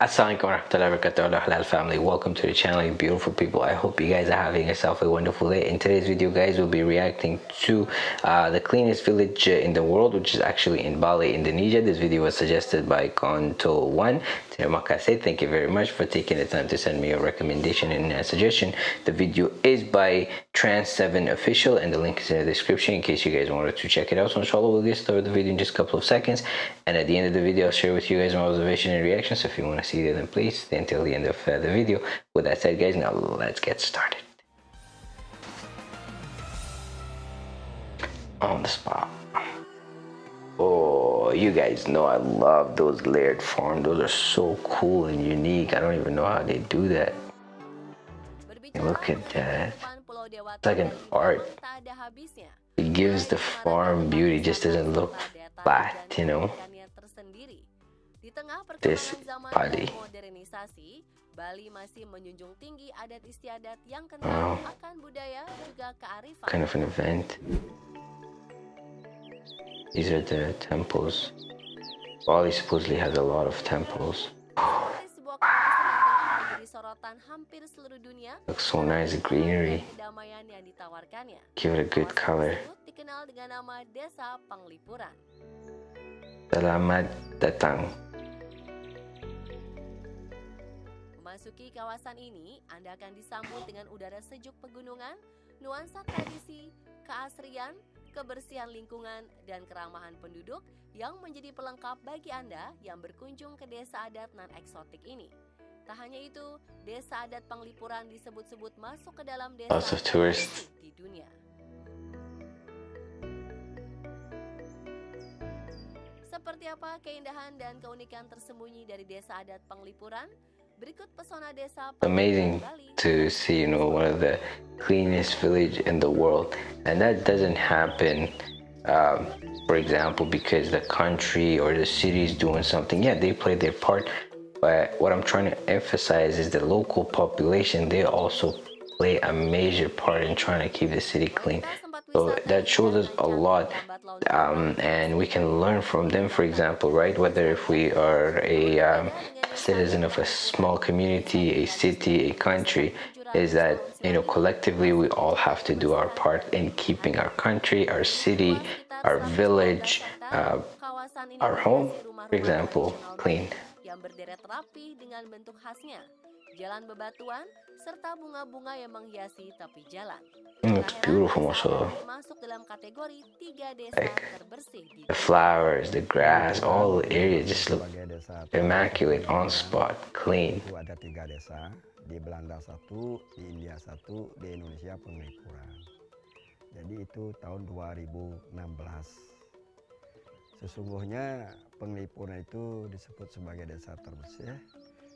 Assalamualaikum warahmatullahi wabarakatuh halal family. Welcome to the channel you beautiful people. I hope you guys are having yourself a wonderful day. In today's video guys we'll be reacting to uh, the cleanest village in the world which is actually in bali indonesia. This video was suggested by konto one. Terima kasih thank you very much for taking the time to send me a recommendation and a suggestion. The video is by trans 7 official and the link is in the description in case you guys wanted to check it out. So inshallah we'll get started the video in just a couple of seconds. And at the end of the video i'll share with you guys my observation and reactions so if you want to see that then please stay until the end of uh, the video. With that said guys now let's get started. On the spot. Oh you guys know i love those layered forms. Those are so cool and unique. I don't even know how they do that. Look at that it's like an art it gives the farm beauty just doesn't look flat you know? Di tengah This perkembangan zaman body. modernisasi, Bali masih menjunjung tinggi adat istiadat yang kental Wow. akan budaya juga kearifan. kind of an event. These are the temples. Bali supposedly has a lot of temples sorotan hampir seluruh dunia, looks so nice greenery kedamaian yang ditawarkannya. give it a good color dikenal dengan nama Desa Penglipuran. selamat datang Memasuki kawasan ini, Anda akan disambut dengan udara sejuk pegunungan, nuansa tradisi, keasrian, kebersihan lingkungan, dan keramahan penduduk yang menjadi pelengkap bagi Anda yang berkunjung ke desa adat non-eksotik ini. Tak hanya itu, desa adat Penglipuran disebut-sebut masuk ke dalam desa terbersih di dunia. Seperti apa keindahan dan keunikan tersembunyi dari desa adat Penglipuran? Berikut pesona desa amazing to see you know one of the cleanest village in the world. And that doesn't happen um, for example because the country or the city is doing something. Yeah they play their part but what i'm trying to emphasize is the local population they also play a major part in trying to keep the city clean. So that shows us a lot um, and we can learn from them for example right? Whether if we are a um, citizen of a small community a city a country is that you know collectively we all have to do our part in keeping our country our city our village uh, our home for example clean yang berderet rapi dengan bentuk khasnya, jalan bebatuan serta bunga-bunga yang menghiasi tepi jalan. Mm, heran beautiful, masuk dalam kategori tiga desa Like, terbersih di the flowers the grass all the area just look immaculate on spot clean. itu ada tiga desa. Di Belanda satu di India satu di Indonesia penglipuran jadi itu tahun 2016 sesungguhnya penglipuran itu disebut sebagai desa terbersih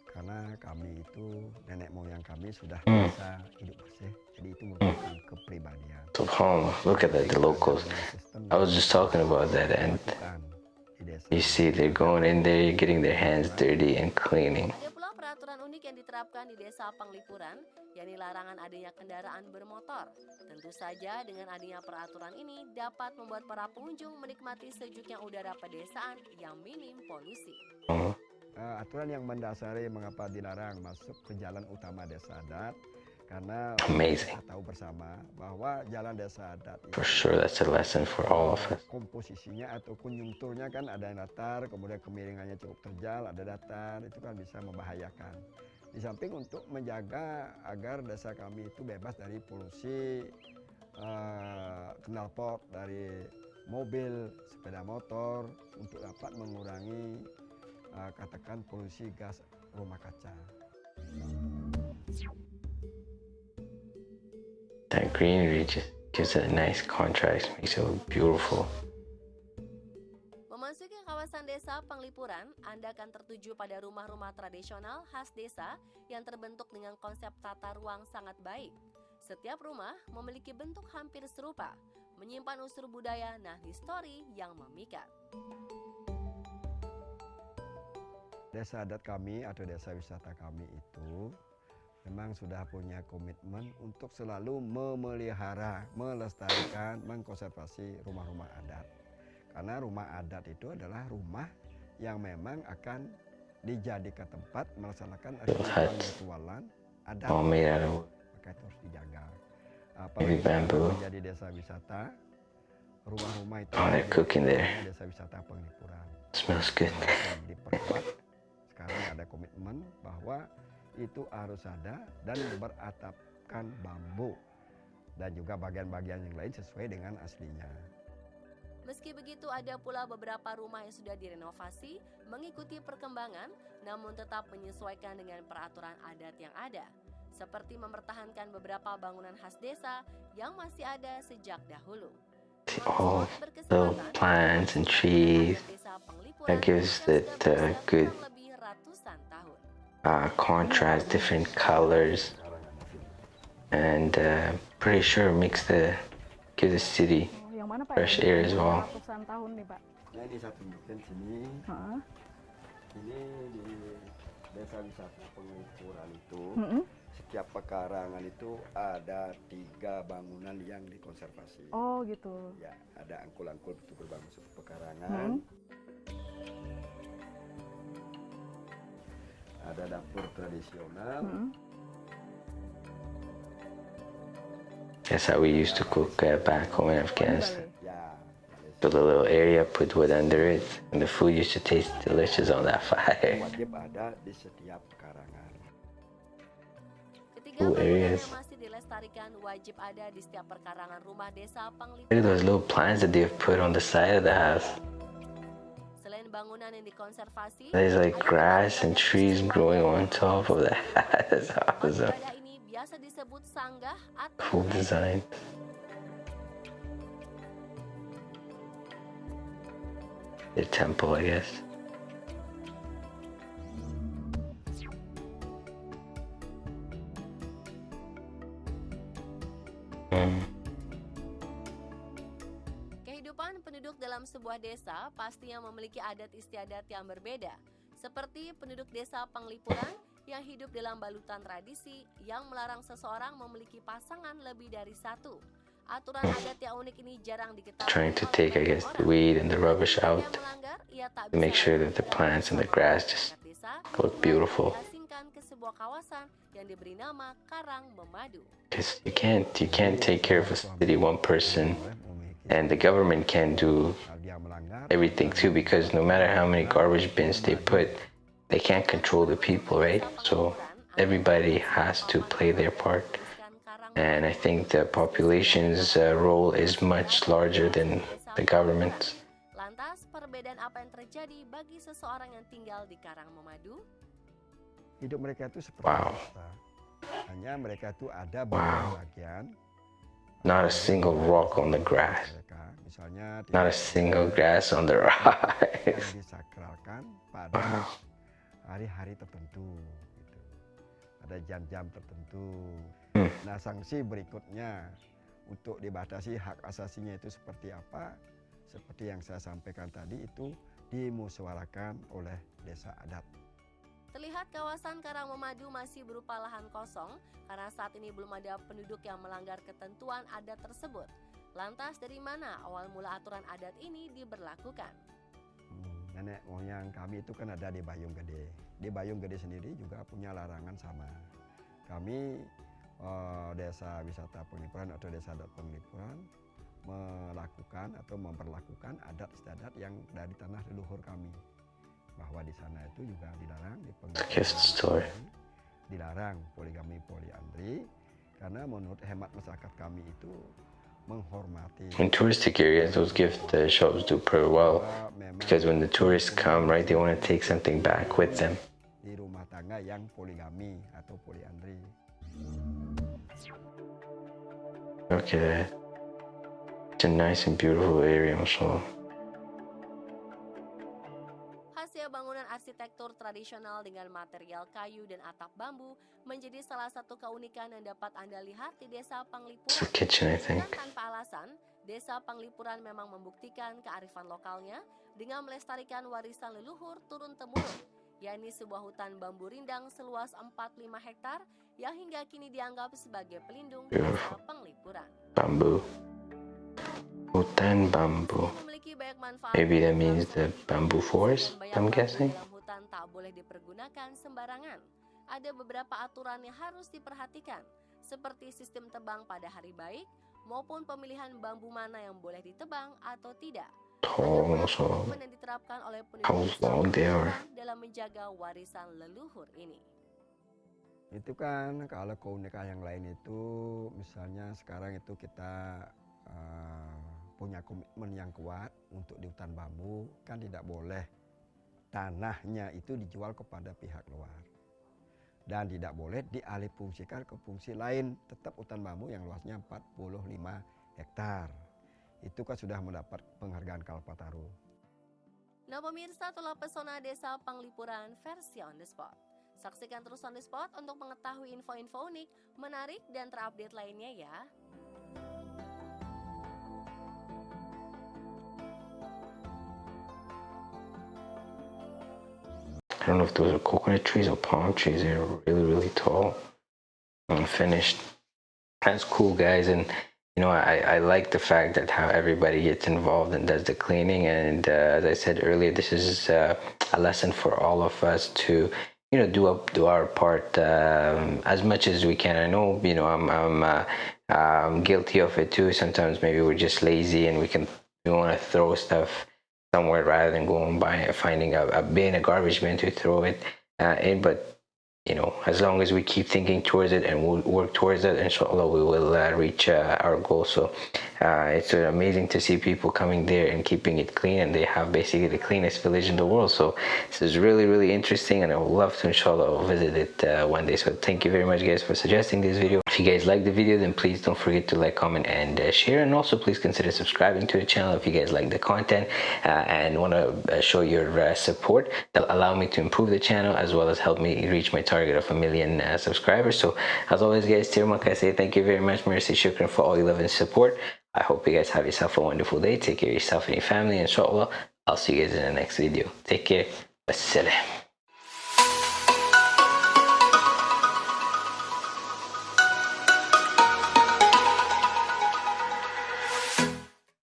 karena kami itu nenek moyang kami sudah Hmm. bisa hidup bersih. Jadi itu merupakan kepribadian. Subhanallah look at that the locals. I was just talking about that and you see they're going in there getting their hands dirty and cleaning Ada pula peraturan unik yang diterapkan di desa Penglipuran, yakni larangan adanya kendaraan bermotor. Tentu saja dengan adanya peraturan ini dapat membuat para pengunjung menikmati sejuknya udara pedesaan yang minim polusi. Eh, aturan yang mendasari mengapa dilarang masuk ke jalan utama desa adat karena Amazing. kita tahu bersama bahwa jalan desa adat for itu sure that's a lesson for all of us komposisinya atau konjungturnya kan ada yang datar kemudian kemiringannya cukup terjal ada datar itu kan bisa membahayakan di samping untuk menjaga agar desa kami itu bebas dari polusi eh, knalpot dari mobil sepeda motor untuk dapat mengurangi eh, katakan polusi gas rumah kaca. that greenery just gives a nice contrast makes it look beautiful Penglipuran, Anda akan tertuju pada rumah-rumah tradisional khas desa yang terbentuk dengan konsep tata ruang sangat baik. Setiap rumah memiliki bentuk hampir serupa, menyimpan unsur budaya nah histori yang memikat. Desa adat kami atau desa wisata kami itu memang sudah punya komitmen untuk selalu memelihara, melestarikan, mengkonservasi rumah-rumah adat. Karena rumah adat itu adalah rumah yang memang akan dijadikan tempat melaksanakan Little huts. ritualan adat All made out of wood. maka itu harus dijaga. Bamboo. menjadi desa wisata, rumah-rumah itu Oh, cooking there. desa wisata penglipuran. Smells good. Diperkuat. Sekarang ada komitmen bahwa itu harus ada dan beratapkan bambu dan juga bagian-bagian yang lain sesuai dengan aslinya. Meski begitu ada pula beberapa rumah yang sudah direnovasi mengikuti perkembangan namun tetap menyesuaikan dengan peraturan adat yang ada. Seperti mempertahankan beberapa bangunan khas desa yang masih ada sejak dahulu. All Berkesempatan, little plants and trees that gives it berusia good uh, contrast, different colors, and uh, pretty sure makes the gives the city Oh, mana Pak? Fresh Yang air as well. Ratusan tahun nih Pak. Nah ini saya tunjukkan sini, Heeh. ini di desa wisata penglipuran itu Mm-mm. setiap pekarangan itu ada tiga bangunan yang dikonservasi. Oh gitu. Ya, ada angkul-angkul itu berbangsur pekarangan. Ada dapur tradisional. Mm-mm. That's how we used to cook uh, back home in Afghanistan. Build a little area, put wood under it, and the food used to taste delicious on that fire. wajib ada di setiap pekarangan. Ketiga Cool areas. masih dilestarikan wajib ada di setiap perkarangan rumah desa Look at those little plants that they've put on the side of the house. Selain bangunan yang dikonservasi, There's like grass and trees growing on top of that. That's awesome. Biasa disebut sanggah atau Cool design. The temple, I guess. Mm. Kehidupan penduduk dalam sebuah desa pastinya memiliki adat istiadat yang berbeda. Seperti penduduk desa Penglipuran yang hidup dalam balutan tradisi yang melarang seseorang memiliki pasangan lebih dari satu. Aturan adat yang unik ini jarang diketahui Trying to take, I guess, the weed and the rubbish out to make sure that the plants and the grass just look beautiful. ke sebuah kawasan yang diberi nama Karang Memadu. Because you can't, you can't take care of a city one person, and the government can't do everything too. Because no matter how many garbage bins they put, they can't control the people, right? So everybody has to play their part. And I think the population's uh, role is much larger than the government's. Lantas, perbedaan apa yang terjadi bagi seseorang yang tinggal di Karang Memadu? hidup mereka itu seperti Wow. kita. Hanya mereka itu ada Wow. bagian Not a single rock on the grass. mereka. Misalnya Not a tidak single grass on the rise. disakralkan pada Wow. Hari-hari tertentu. Gitu. Ada jam-jam tertentu. Hmm. Nah sanksi berikutnya untuk dibatasi hak asasinya itu seperti apa? Seperti yang saya sampaikan tadi itu dimusyawarahkan oleh desa adat. Terlihat kawasan Karang Memadu masih berupa lahan kosong karena saat ini belum ada penduduk yang melanggar ketentuan adat tersebut. Lantas dari mana awal mula aturan adat ini diberlakukan? Nenek moyang kami itu kan ada di Bayung Gede. Di Bayung Gede sendiri juga punya larangan sama. Kami eh, desa wisata penglipuran atau desa adat penglipuran melakukan atau memperlakukan adat istiadat yang dari tanah leluhur kami. Bahwa di sana itu juga dilarang di story. dilarang poligami poliandri karena menurut hemat masyarakat kami itu In touristic areas, those gift uh, shops do pretty well because when the tourists come, right, they want to take something back with them. di rumah tangga yang poligami atau poliandri. Look at that. It's a nice and beautiful area, also. Arsitektur tradisional dengan material kayu dan atap bambu menjadi salah satu keunikan yang dapat Anda lihat di Desa Panglipuran. kitchen, I Dan think. tanpa alasan, Desa Panglipuran memang membuktikan kearifan lokalnya dengan melestarikan warisan leluhur turun-temurun, yakni sebuah hutan bambu rindang seluas 45 hektar yang hingga kini dianggap sebagai pelindung Desa Beautiful. Penglipuran. Bamboo. Hutan bambu. Maybe that means the bamboo forest, I'm bambu guessing. Hutan tak boleh dipergunakan sembarangan. Ada beberapa aturan yang harus diperhatikan, seperti sistem tebang pada hari baik maupun pemilihan bambu mana yang boleh ditebang atau tidak. tall Ada so komitmen yang diterapkan oleh dalam menjaga warisan leluhur ini. Itu kan kalau keunikan yang lain itu misalnya sekarang itu kita eh, punya komitmen yang kuat untuk di hutan bambu kan tidak boleh tanahnya itu dijual kepada pihak luar dan tidak boleh dialihfungsikan ke fungsi lain tetap hutan bambu yang luasnya 45 hektar itu kan sudah mendapat penghargaan Kalpataru. Nah pemirsa itulah pesona desa Panglipuran versi on the spot. Saksikan terus on the spot untuk mengetahui info-info unik, menarik, dan terupdate lainnya ya. I don't know if those are coconut trees or palm trees. They're really, really tall finished. That's cool, guys. And you know, I, I like the fact that how everybody gets involved and does the cleaning. And uh, as I said earlier, this is uh, a lesson for all of us to, you know, do up do our part um, as much as we can. I know, you know, I'm I'm uh, um, guilty of it too. Sometimes maybe we're just lazy and we can we want to throw stuff somewhere rather than going by finding a, a bin, a garbage bin to throw it uh, in. But you know, as long as we keep thinking towards it and we'll work towards it, inshallah, we will uh, reach uh, our goal. So uh, it's uh, amazing to see people coming there and keeping it clean, and they have basically the cleanest village in the world. So this is really, really interesting, and I would love to, inshallah, visit it uh, one day. So thank you very much, guys, for suggesting this video. If you guys like the video, then please don't forget to like, comment, and uh, share. And also, please consider subscribing to the channel if you guys like the content uh, and want to uh, show your uh, support. That'll allow me to improve the channel as well as help me reach my target of a million uh, subscribers. So, as always, guys, Tirmak, I say thank you very much. Mercy Shukran for all your love and support. I hope you guys have yourself a wonderful day. Take care of yourself and your family. Inshallah, I'll see you guys in the next video. Take care. Wassalam.